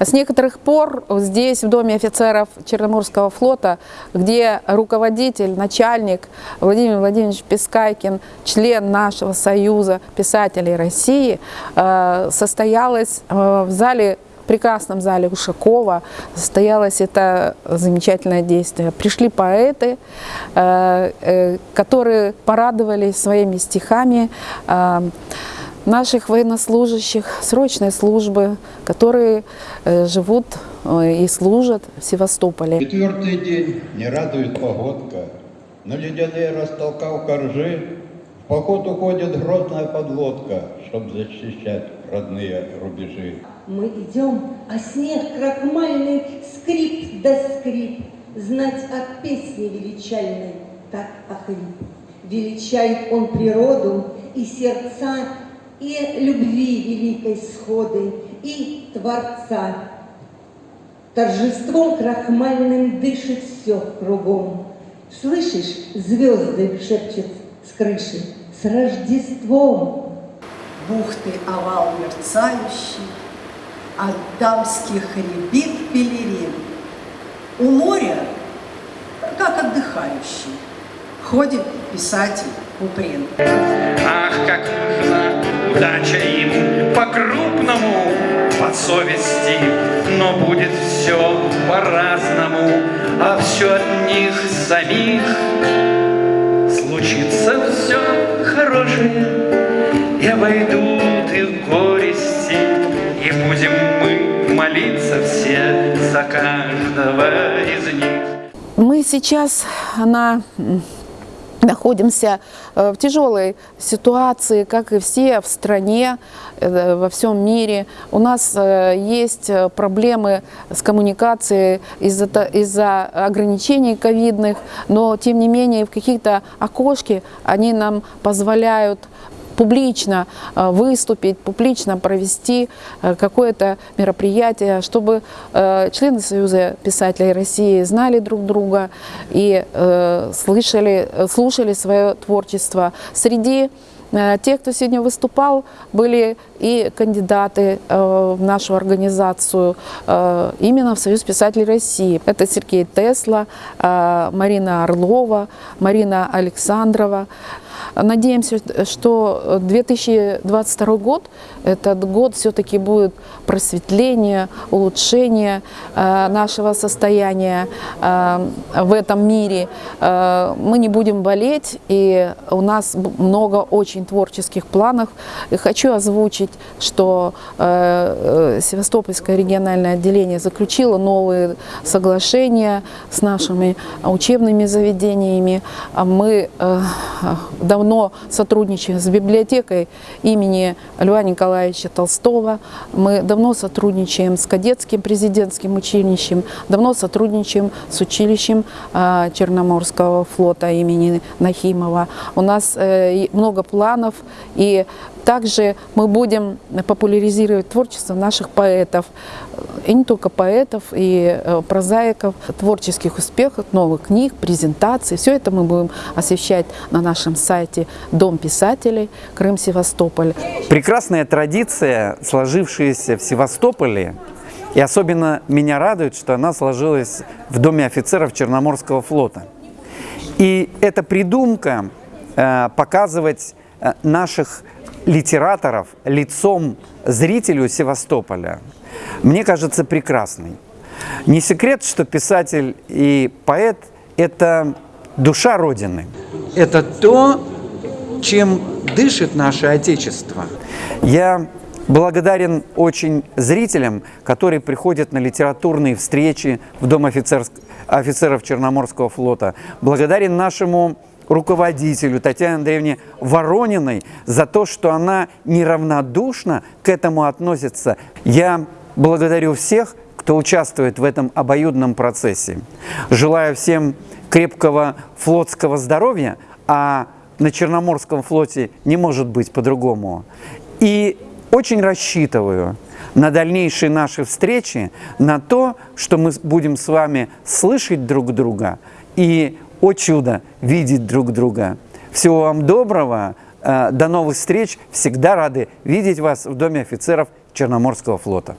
С некоторых пор здесь, в Доме офицеров Черноморского флота, где руководитель, начальник Владимир Владимирович Пескайкин, член нашего Союза писателей России, э, состоялось э, в зале прекрасном зале Ушакова состоялось это замечательное действие. Пришли поэты, э, которые порадовали своими стихами наших военнослужащих срочной службы, которые живут и служат в Севастополе. Четвертый день не радует погодка, но ледяные растолкав коржи, в поход уходит грозная подлодка, чтобы защищать родные рубежи. Мы идем, а снег крахмальный скрип да скрип, Знать от песни величальной так охрип. Величает он природу и сердца, И любви великой сходы, и Творца. Торжеством крахмальным дышит все кругом. Слышишь, звезды шепчет с крыши, с Рождеством! Бухты овал мерцающий, от дамских рябит пелерин. У моря, как отдыхающий, ходит писатель Куприн. Ах, как нужна удача им по-крупному, по совести, но будет все по-разному, а все от них самих. Случится все хорошее, и обойдут их горести, и будем мы молиться все за каждого из них. Мы сейчас на находимся в тяжелой ситуации, как и все в стране, э, во всем мире. У нас э, есть проблемы с коммуникацией из-за из ограничений ковидных, но тем не менее в какие-то окошки они нам позволяют публично э, выступить, публично провести э, какое-то мероприятие, чтобы э, члены Союза писателей России знали друг друга и слышали, слушали свое творчество. Среди тех, кто сегодня выступал, были и кандидаты в нашу организацию, именно в Союз писателей России. Это Сергей Тесла, Марина Орлова, Марина Александрова. Надеемся, что 2022 год, этот год все-таки будет просветление, улучшение э, нашего состояния э, в этом мире. Э, мы не будем болеть, и у нас много очень творческих планов. И хочу озвучить, что Севастопольское региональное отделение заключило новые соглашения с нашими учебными заведениями. Мы давно сотрудничаем с библиотекой имени Льва Николаевича Толстого. Мы давно сотрудничаем с кадетским президентским училищем, давно сотрудничаем с училищем а, Черноморского флота имени Нахимова. У нас э, много планов и также мы будем популяризировать творчество наших поэтов, и не только поэтов, и э, прозаиков, творческих успехов, новых книг, презентаций. Все это мы будем освещать на нашем сайте Дом писателей Крым-Севастополь. Прекрасная традиция, сложившаяся в Севастополе, и особенно меня радует, что она сложилась в Доме офицеров Черноморского флота. И эта придумка э, показывать э, наших литераторов лицом зрителю Севастополя, мне кажется прекрасной. Не секрет, что писатель и поэт – это душа Родины. Это то, чем дышит наше Отечество. Я благодарен очень зрителям, которые приходят на литературные встречи в Дом офицеров Черноморского флота. Благодарен нашему руководителю Татьяне Андреевне Ворониной за то, что она неравнодушно к этому относится. Я благодарю всех, кто участвует в этом обоюдном процессе. Желаю всем крепкого флотского здоровья, а на Черноморском флоте не может быть по-другому. И очень рассчитываю на дальнейшие наши встречи, на то, что мы будем с вами слышать друг друга и о чудо, видеть друг друга. Всего вам доброго, э, до новых встреч, всегда рады видеть вас в Доме офицеров Черноморского флота.